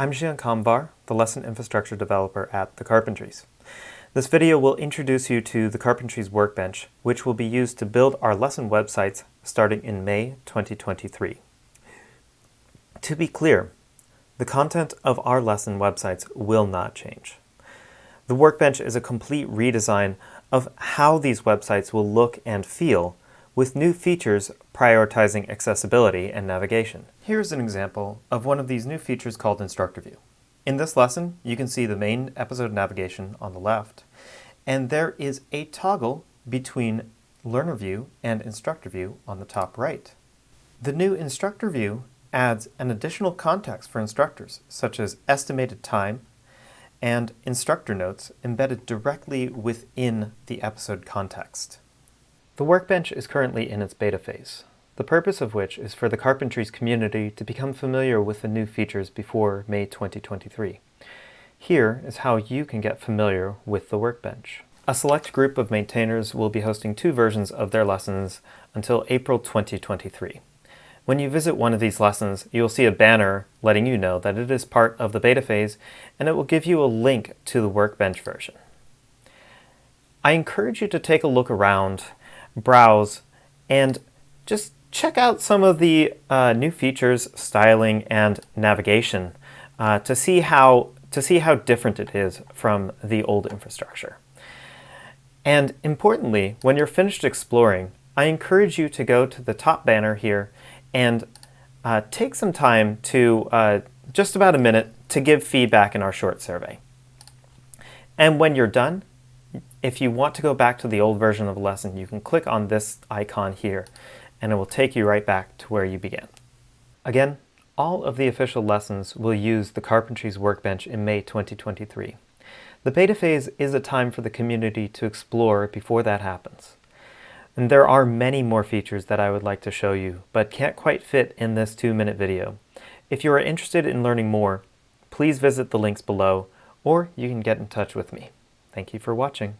I'm Zhian Kamvar, the Lesson Infrastructure Developer at The Carpentries. This video will introduce you to the Carpentries Workbench, which will be used to build our lesson websites starting in May 2023. To be clear, the content of our lesson websites will not change. The Workbench is a complete redesign of how these websites will look and feel with new features prioritizing accessibility and navigation. Here's an example of one of these new features called Instructor View. In this lesson, you can see the main episode navigation on the left, and there is a toggle between Learner View and Instructor View on the top right. The new Instructor View adds an additional context for instructors, such as estimated time and instructor notes embedded directly within the episode context. The Workbench is currently in its beta phase, the purpose of which is for the Carpentries community to become familiar with the new features before May 2023. Here is how you can get familiar with the Workbench. A select group of maintainers will be hosting two versions of their lessons until April 2023. When you visit one of these lessons, you'll see a banner letting you know that it is part of the beta phase, and it will give you a link to the Workbench version. I encourage you to take a look around, browse, and just check out some of the uh, new features, styling, and navigation uh, to see how to see how different it is from the old infrastructure. And importantly, when you're finished exploring, I encourage you to go to the top banner here and uh, take some time to uh, just about a minute to give feedback in our short survey. And when you're done, if you want to go back to the old version of the lesson, you can click on this icon here and it will take you right back to where you began. Again, all of the official lessons will use the Carpentries Workbench in May 2023. The beta phase is a time for the community to explore before that happens. And there are many more features that I would like to show you, but can't quite fit in this two-minute video. If you are interested in learning more, please visit the links below, or you can get in touch with me. Thank you for watching.